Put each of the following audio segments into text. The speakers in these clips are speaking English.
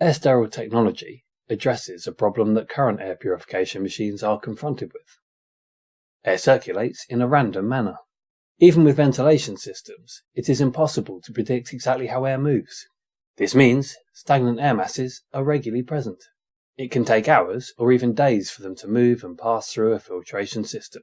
Air sterile technology addresses a problem that current air purification machines are confronted with. Air circulates in a random manner. Even with ventilation systems, it is impossible to predict exactly how air moves. This means stagnant air masses are regularly present. It can take hours or even days for them to move and pass through a filtration system.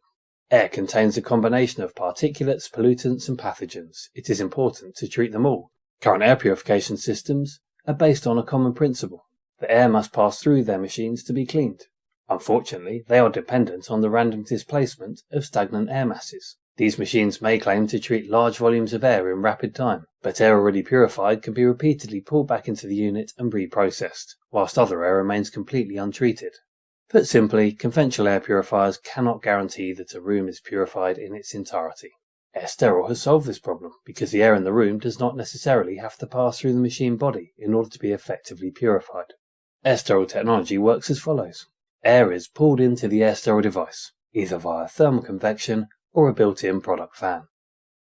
Air contains a combination of particulates, pollutants, and pathogens. It is important to treat them all. Current air purification systems are based on a common principle. The air must pass through their machines to be cleaned. Unfortunately, they are dependent on the random displacement of stagnant air masses. These machines may claim to treat large volumes of air in rapid time, but air already purified can be repeatedly pulled back into the unit and reprocessed, whilst other air remains completely untreated. Put simply, conventional air purifiers cannot guarantee that a room is purified in its entirety. Air Sterile has solved this problem because the air in the room does not necessarily have to pass through the machine body in order to be effectively purified. Air Sterile technology works as follows. Air is pulled into the Air Sterile device, either via thermal convection or a built-in product fan.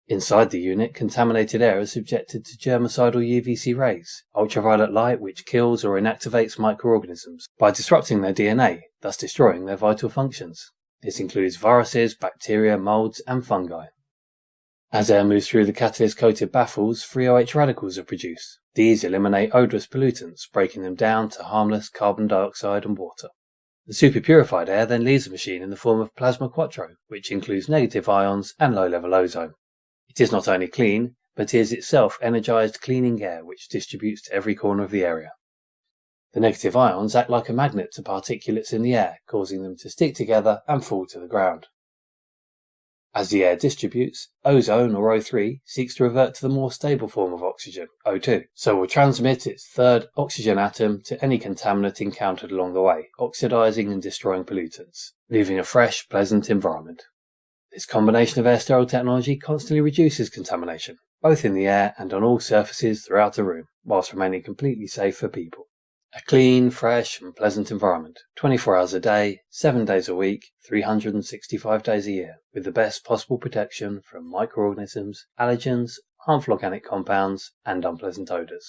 Inside the unit, contaminated air is subjected to germicidal UVC rays, ultraviolet light which kills or inactivates microorganisms by disrupting their DNA, thus destroying their vital functions. This includes viruses, bacteria, molds, and fungi. As air moves through the catalyst-coated baffles, free OH radicals are produced. These eliminate odorous pollutants, breaking them down to harmless carbon dioxide and water. The superpurified air then leaves the machine in the form of plasma quattro, which includes negative ions and low-level ozone. It is not only clean, but is itself energized cleaning air which distributes to every corner of the area. The negative ions act like a magnet to particulates in the air, causing them to stick together and fall to the ground. As the air distributes, ozone or O3 seeks to revert to the more stable form of oxygen, O2, so will transmit its third oxygen atom to any contaminant encountered along the way, oxidizing and destroying pollutants, leaving a fresh, pleasant environment. This combination of air sterile technology constantly reduces contamination, both in the air and on all surfaces throughout the room, whilst remaining completely safe for people. A clean, fresh, and pleasant environment, 24 hours a day, 7 days a week, 365 days a year, with the best possible protection from microorganisms, allergens, harmful organic compounds, and unpleasant odours.